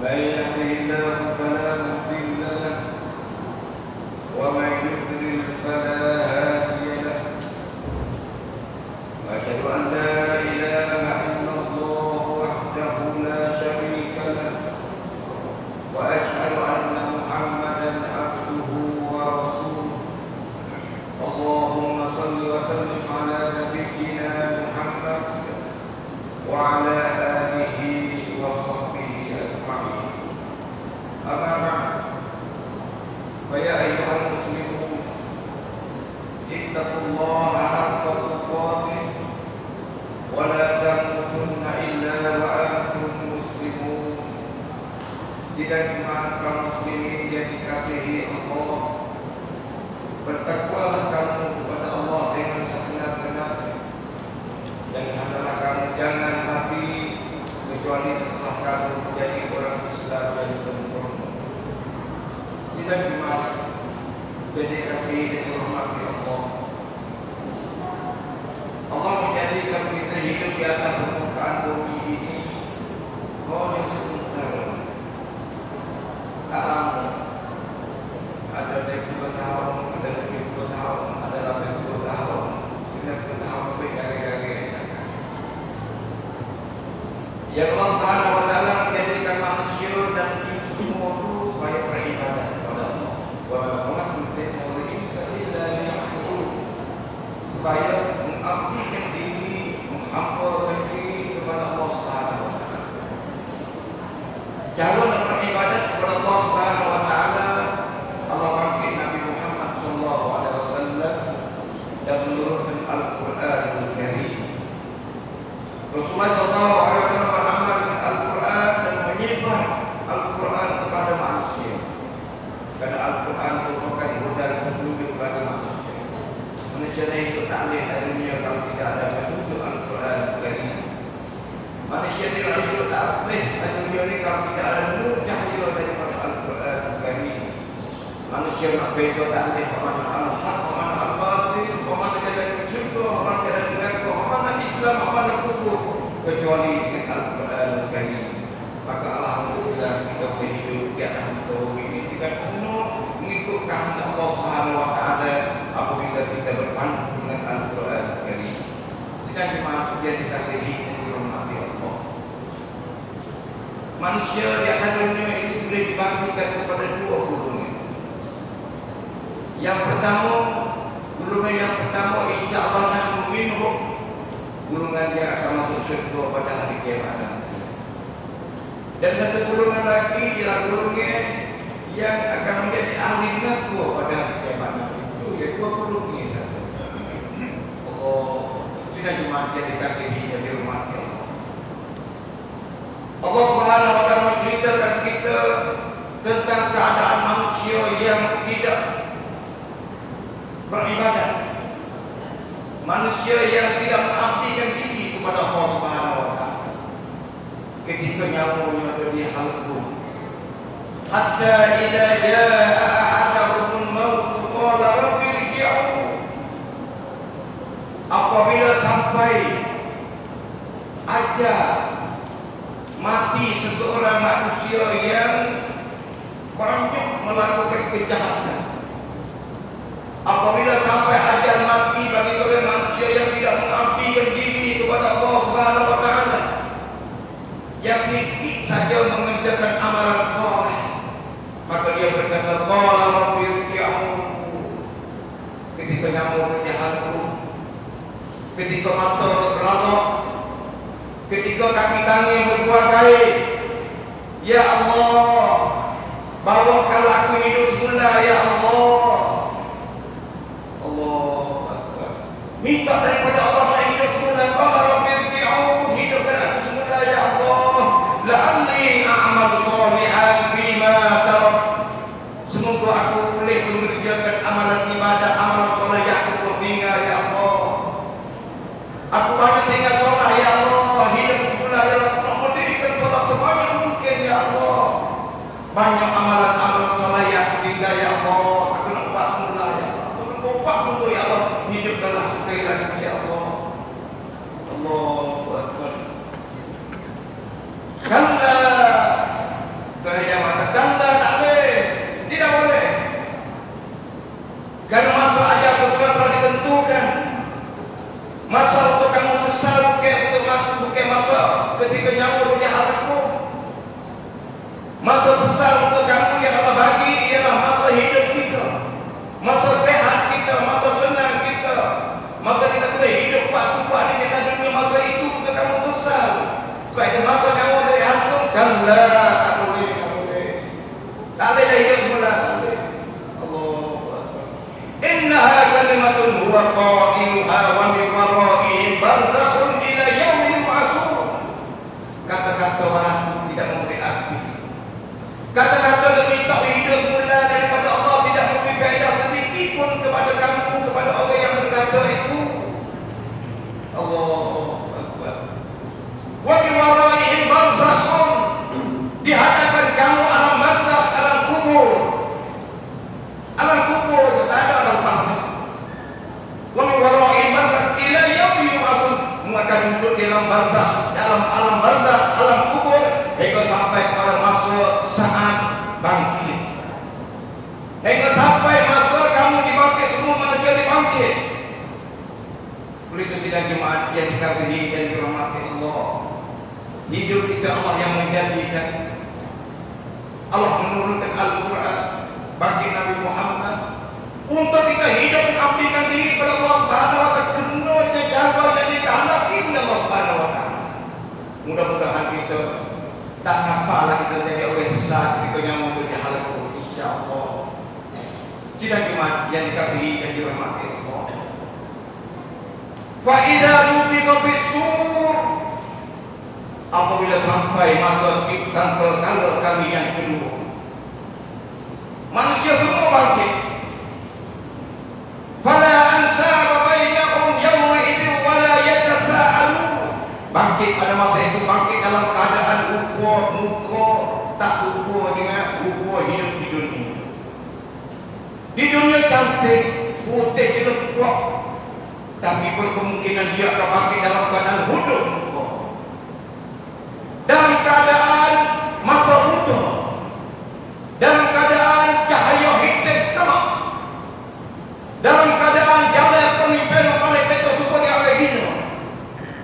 Well, and uh, tidak dimanfaatkan Yang memang berbeda tak boleh orang orang hak hormat orang yang ada hormat orang yang ada Islam orang kufur kecuali dengan Al Quran kami maka alhamdulillah kita bersyukur di atas tauhid ini kita penuh mengikut kami Allah Subhanahu Wa Taala apabila kita berpandu dengan Al Quran kami sedang dimaksud yang dikasihi manusia di atas dunia ini boleh dibangkitkan kepada dua yang pertama, golongan yang pertama Allah nanti minhum golongan yang akan masuk syurga pada hari kiamat. Dan satu golongan lagi ialah golongan yang akan menjadi ahli neraka pada hari kiamat. Itu ya dua golongan satu. Allah sudah jemaat yang dikasih di rumah Allah. Allah Subhanahu wa taala menceritakan kita tentang keadaan manusia yang tidak beribadah. Manusia yang tidak mengabdikan diri kepada Allah Subhanahu wa. Ketika nyawanya di halqum. Hatta idza jaa ahaduhum maut qala rabbi irji'un. Apabila sampai ajal mati seseorang manusia yang banyak melakukan kejahatan. Apabila sampai ajal mati bagi seorang manusia yang tidak mengabdikan diri kepada Allah Subhanahu wa taala. Yang sedikit saja mengerjakan amalan soleh. Maka dia berkata, "Qala rabbi irji'un." Ketika nyamuk kejahatanku, ketika mata terlalu ketika kaki kami berbuat baik Ya Allah bawakanlah aku hidup semula Ya Allah yang berkata itu. Allahu Akbar. Wa min waraihim barzakhun. Di hadapan kamu alam barzakh, alam kubur. Alam kubur tak ada alam barzakh. Wa min waraihim barzakh ila yaumi yub'atsun. Akan duduk di dalam barzakh, dalam alam barzakh, alam kubur hingga sampai pada masa saat bangkit. Hingga sampai masa kamu dibangkit semua manusia dibangkit. Oleh itu sidang jemaat yang dikasihi dan dirahmati Allah. Hidup kita Allah yang menjadikan Allah menurunkan Al-Quran bagi Nabi Muhammad untuk kita hidup mengabdikan diri kepada Allah Subhanahu wa taala kena jaga dan dikehendaki oleh Allah Subhanahu wa taala. Mudah-mudahan kita tak sampailah kita jadi orang sesat kita yang mempunyai hal itu insya-Allah. Sidang Jumat yang dikasihi dan dirahmati Allah. Fa idza nufiqa bis-sur apabila sampai masa kalau kami yang kedua manusia semua bangkit. Fala ansaba bainahum yawma idzin wala yatasaalu. Bangkit pada masa itu bangkit dalam keadaan rupa muka tak rupa dengan rupa hidup di dunia. Di dunia cantik putih jelek tapi berkemungkinan dia akan bangkit dalam keadaan muka dalam keadaan mata buta dalam keadaan cahaya hitam gelap dalam keadaan jalan pemimpin oleh peto super yang hina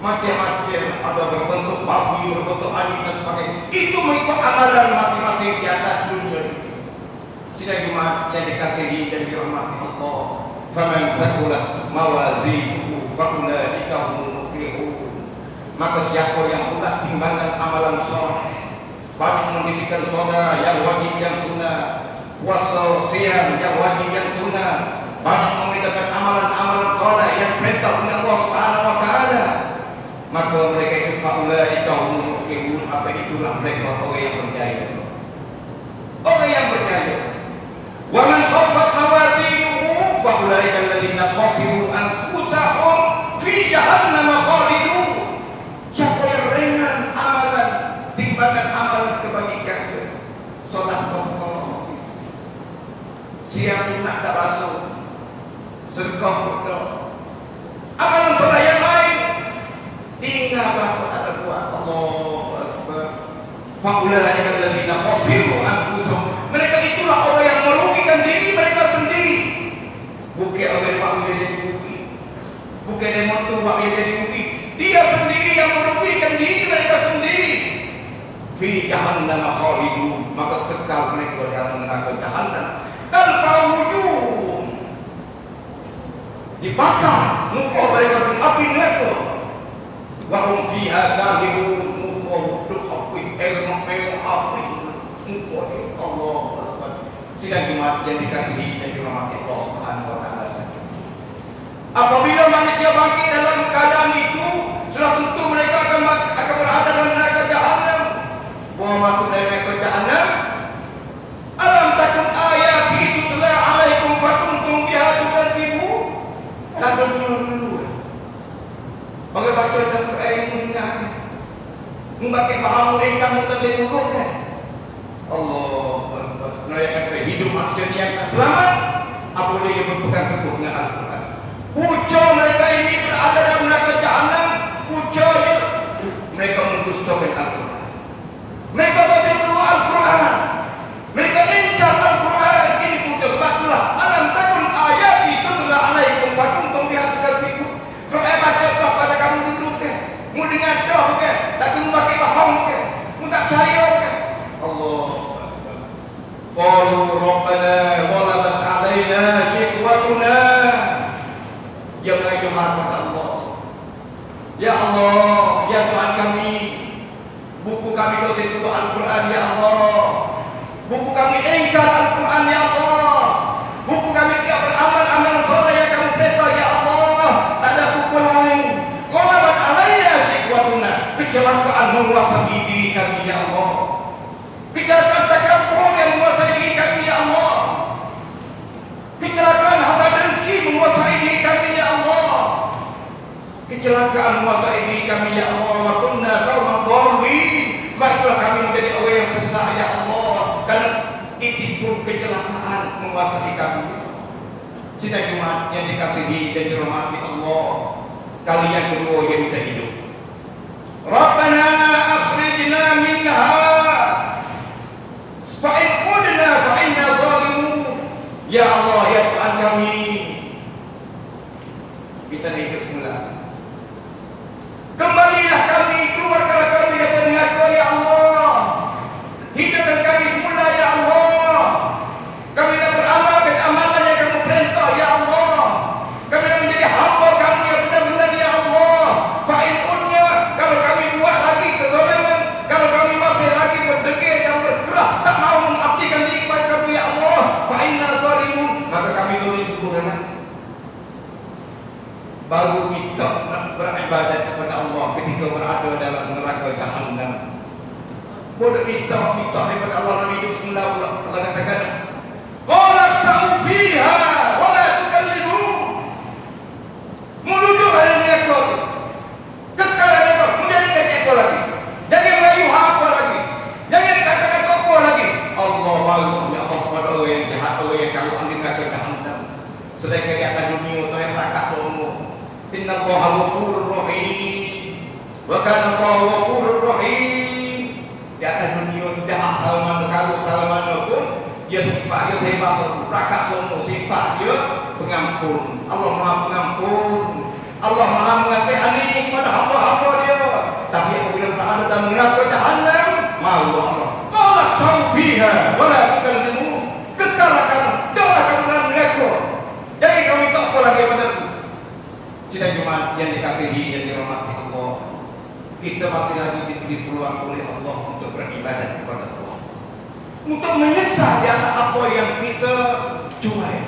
macam-macam ada berbentuk babi berbentuk anjing dan sebagainya itu mengikut amalan masing-masing di atas dunia. Sidang Jumat yang dikasihi dan dirahmati Allah. Faman thaqulat mawazinuhu faulaika humul muflihun. Maka siapa yang berat timbangan amalan soleh, banyak mendirikan saudara yang wajib yang sunnah, puasa siang yang wajib yang sunnah, banyak membedakan amalan-amalan soleh yang perintah oleh Allah Subhanahu wa taala. Maka mereka itu humul muflihun. Apa itulah mereka orang yang berjaya. Orang yang berjaya. Wa man khaffat mawazinuhu fa ulaika alladziina khasiru anfusahum fi jahannam khalidun. Siapa yang ringan amalan timbangan amalan kebajikan solat pokok siang sunat tak basuh amalan solat yang lain tinggallah kota terkuat. Allah Akbar. Faulaika alladziina khasiru anfusahum. Mereka itulah orang yang merugikan diri mereka sendiri. Bukan orang yang dia jadi rugi bukan dia mau tu dia jadi rugi dia sendiri yang merugikan diri mereka sendiri. Fi jahannam khalidun. Maka kekal mereka dalam neraka jahannam. Dan fawujun dibakar muka mereka di api neraka wa hum fiha kalihun muka duk api elok elok api. Muka Allah Akbar. sidang Jumat yang dikasihi dan dirahmati Allah Subhanahu wa taala. Apabila manusia bangkit dalam keadaan itu, sudah tentu mereka akan akan berada dalam neraka jahanam. Bahawa masuk dari neraka jahanam. Alam takun ayat itu telah alaikum fakuntum biha tukadzibu. Dan dulu dulu. Bagi baca dan Quran mendengar. Membaca paham mereka mutasawwuf kan. Allah Nah yang kata hidup manusia yang selamat Apabila ia berpegang teguh dengan Al-Quran Puja mereka ini berada dalam neraka jahanam. Puja dia. Mereka mendustakan Al-Quran. Mereka baca dulu Al-Quran. Mereka ingkar Al-Quran. Ini puja sebab itulah. Alam takun ayat itu telah alaikum fakum tumbihat kasiku. Kalau saya baca apa pada kamu duduk ke? Mu dengar dah ke? Tak kena pakai faham ke? Mu tak percaya ke? Allah. Qalu Rabbana walabat alaina shikwatuna yang mengajukan kepada Allah. Ya Allah, ya Tuhan kami, buku kami dosa itu Al-Quran ya Allah. Buku kami ingkar Kecelakaan menguasai diri kami ya Allah. Wa kunna qauman. Baiklah kami menjadi orang yang sesat ya Allah. Dan itu pun kecelakaan menguasai kami. Sidang Jumat yang dikasihi dan dirahmati Allah. Kali yang kedua yang kita hidup. Rabbana akhrijna minha fa'in qudna fa'inna zalimun. Ya Allah, ya Tuhan kami. Kita hidup semula. Kembalilah kami, keluarkanlah kami dari neraka ya Allah. Hidupkan kami semula ya Allah. Kami nak beramal dengan amalan yang kamu perintah ya Allah. Kami nak menjadi hamba kamu yang benar-benar ya Allah. Fa'in unnya, kalau kami buat lagi kezaliman, kalau kami masih lagi berdegil dan bergerak, tak mau mengabdikan diri kepada kamu ya Allah. Fa'inna zalimun, maka kami zalim sempurna. Baru kita nak beribadat kepada Allah ketika berada dalam neraka jahannam. Boleh minta, minta daripada Allah dalam hidup semula Allah. Allah katakan, Qala sa'u fiha wa la tukallimu. Menuju pada neraka. Kekal neraka. Kemudian kata lagi. Jangan merayu apa lagi. Jangan katakan apa lagi. Allah mahu ya Allah pada orang yang jahat, orang yang kalau anda kata jahannam. Sedangkan di atas dunia tu yang rakat semua. Inna Allah ghafurur rahim. Wa kana Allah ghafurur rahim. Di atas dunia jahat salaman kalau salaman pun dia sifat dia sifat rakat semua sifat dia pengampun. Allah Maha pengampun. Allah Maha mengasihani kepada hamba-hamba dia. Tapi apabila berada dalam neraka jahannam, malu Allah. Sidang Jumat yang dikasihi dan dirahmati Allah. Kita masih lagi diberi peluang oleh Allah untuk beribadat kepada Allah. Untuk menyesal di atas apa yang kita cuai.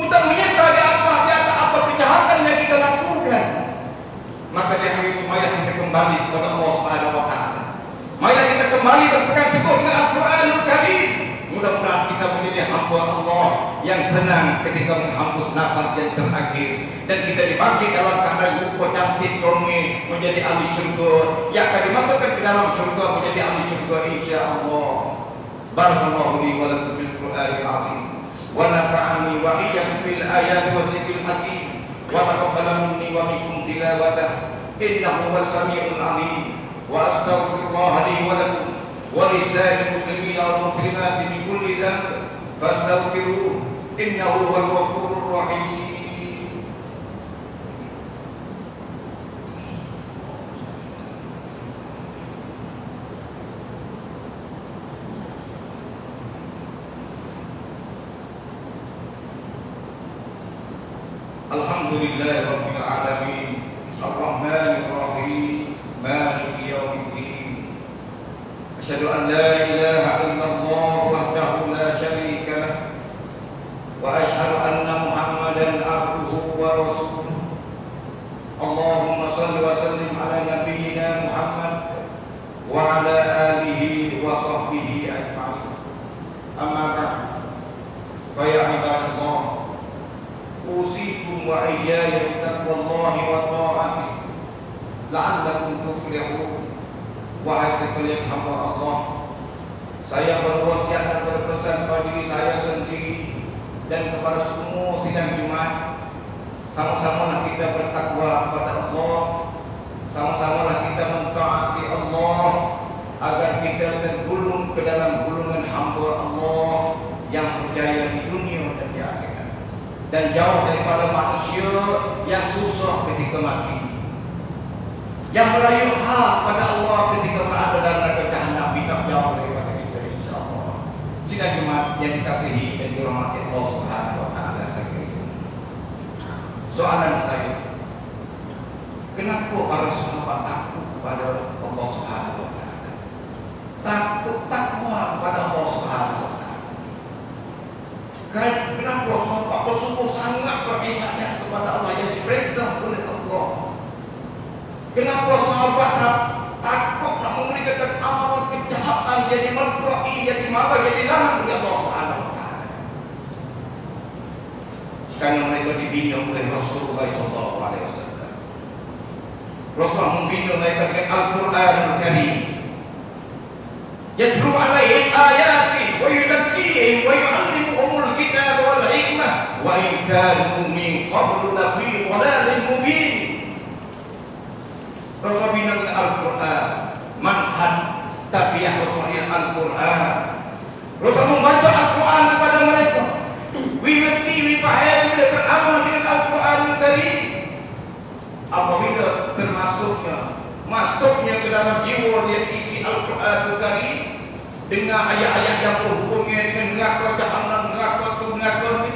Untuk menyesal di atas di atas apa kejahatan yang kita lakukan. Maka di hari itu marilah kita kembali kepada Allah Subhanahu wa taala. Marilah kita kembali berpegang teguh dengan Al-Quranul Karim. Mudah-mudahan kita menjadi hamba Allah yang senang ketika menghembus nafas yang terakhir dan kita dibagi dalam keadaan rupa cantik romi menjadi ahli syurga yang akan dimasukkan ke dalam syurga menjadi ahli syurga insya-Allah. Barakallahu li wa lakum fil Qur'anil azim wa nafa'ani wa iyyakum bil ayati wa dzikril hakim wa taqabbala minni wa minkum tilawatah innahu huwas samiul alim wa astaghfirullah li wa lakum ولسائر المسلمين والمسلمات من كل ذنب فاستغفروه إنه هو الغفور الرحيم. Yang merayu hak pada Allah ketika berada dalam neraka jahanam kita jauh daripada kita insyaallah. Sidang Jumat yang dikasihi dan dirahmati Allah Subhanahu wa taala sekalian. Soalan saya, kenapa para sahabat takut kepada Allah Subhanahu wa taala? Takut takwa kepada Allah Subhanahu wa taala. Kenapa sahabat bersungguh sangat beribadat kepada Allah yang Allah? Kenapa sahabat takut nak memberikan amal kejahatan jadi merkai, jadi marah, jadi lahan oleh Allah Subhanahu. Karena mereka dibina oleh Rasulullah wasallam. Rasulullah membina mereka dengan Al-Quranul Karim. Yatlu alaihim ayati wa yuzakkihim wa yu'allimuhumul kitab wal hikmah wa in kanu min qablu lafi dhalalin mubin. Dengan Al-Quran Manhaj Tabiah Rasul yang Al-Quran. Rasul membaca Al-Quran kepada mereka. Wingerti, wipahaya bila beramal dengan Al-Quran tadi. Apabila termasuknya Masuknya ke dalam jiwa dia isi Al-Quran tadi Dengan ayat-ayat yang berhubungnya dengan neraka jahannam, neraka tu, neraka ni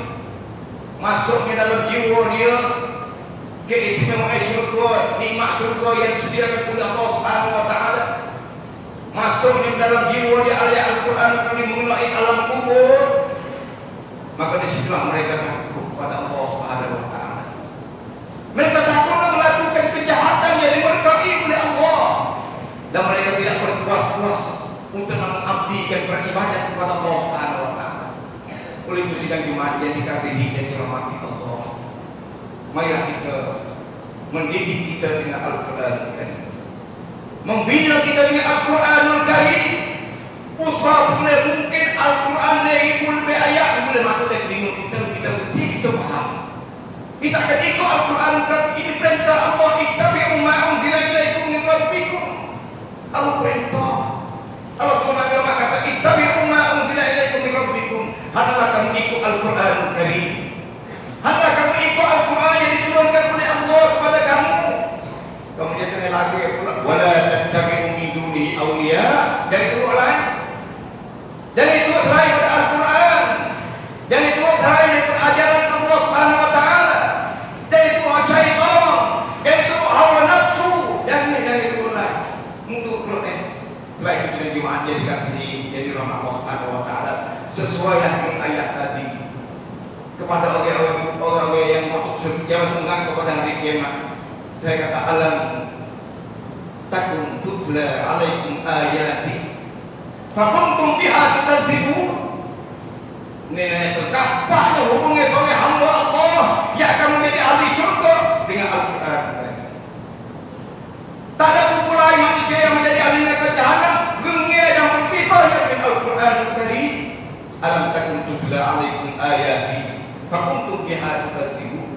Masuknya dalam jiwa dia keistimewaan syurga, nikmat syurga yang disediakan oleh Allah Subhanahu wa taala. Masuknya dalam jiwa dia ayat Al-Quran kami mengenai alam kubur. Maka disitulah mereka takut kepada Allah Subhanahu wa taala. Mereka takut melakukan kejahatan yang diberkahi oleh Allah dan mereka tidak berpuas-puas untuk mengabdikan beribadat kepada Allah Subhanahu wa taala. Oleh itu sidang Jumat yang dikasihi dan dirahmati Allah. Marilah kita mendidik kita dengan Al-Quran Karim. Membina kita dengan Al-Quranul Karim. Usah boleh mungkin Al-Quran ni lebih ayat boleh masuk dan bingung kita kita mesti kita faham. Kita akan ikut Al-Quran Karim ini perintah Allah ittabi'u ma unzila ilaikum min rabbikum. Allah perintah. Allah SWT kata ittabi'u ma unzila ilaikum min rabbikum. Hendaklah kamu ikut Al-Quranul Karim. Hendaklah dia pula wala tattabi'u min duni awliya. Dari itu lain? Dari itu selain pada Al-Quran. Dan itu selain dari ajaran Allah Subhanahu wa taala. Dan itu syaitan. Dan itu hawa nafsu. Dan ini dari itu lain. Untuk Quran baik itu sudah jumaat jadi kasih jadi rahmat Allah Subhanahu wa taala. Sesuai dengan ayat tadi. Kepada orang-orang yang masuk yang sungkan kepada hari kiamat. Saya kata alam takun tutla alaikum ayati. Fakuntum biha tukadzibun. Nenek itu kapaknya hubungi oleh hamba Allah yang akan menjadi ahli syurga dengan Al-Quran. Tak ada buku lain manusia yang menjadi ahli neraka jahanam gengnya dan bersifat dengan Al-Quran Karim. Alam takun tutla alaikum ayati. Fakuntum biha tukadzibun.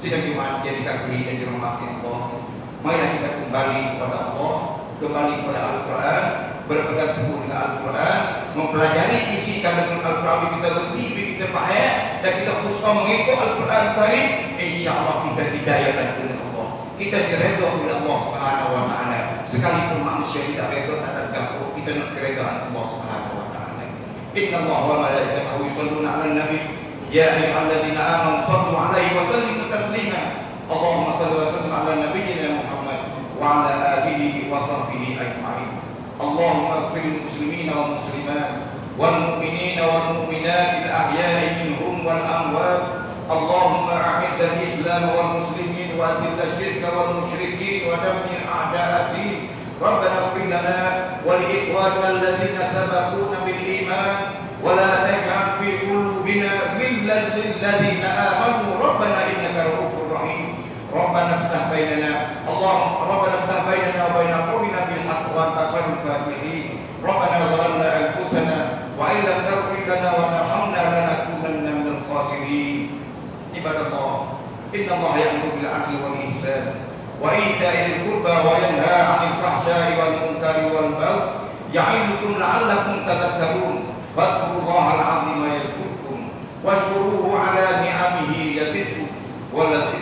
Sidang Jumat yang dikasihi dan dirahmati Allah. Marilah kita kembali kepada Allah, kembali kepada Al-Quran, berpegang teguh dengan Al-Quran, mempelajari isi kandungan Al-Quran kita lebih, kita faham dan kita berusaha mengikut Al-Quran tadi, insya-Allah kita didayakan oleh Allah. Kita diredha oleh Allah Subhanahu wa taala. Sekalipun manusia tidak redha tak ada ganggu, kita nak keredaan Allah Subhanahu wa taala. Inna Allah wa malaikatahu yusalluna 'alan nabi يا أيها الذين آمنوا صلوا عليه وسلموا تسليما اللهم صل وسلم على نبينا محمد وعلى آله وصحبه أجمعين. اللهم اغفر للمسلمين والمسلمات والمؤمنين والمؤمنات الأحياء منهم والأموات. اللهم أعز الإسلام والمسلمين وأذل الشرك والمشركين ودمر أعداء الدين. ربنا اغفر لنا ولإخواننا الذين سبقونا بالإيمان. ولا بيننا. اللهم ربنا افتح بيننا وبين قومنا بالحق وأنت خير الفاتحين. ربنا ظلمنا أنفسنا وإن لم تغفر لنا وترحمنا لنكونن من الخاسرين. عباد الله إن الله يأمر بالعدل والإحسان وإيتاء ذي القربى وينهى عن الفحشاء والمنكر والبغي يعظكم لعلكم تذكرون. فاذكروا الله العظيم يذكركم واشكروه على نعمه يزدكم. ولذكر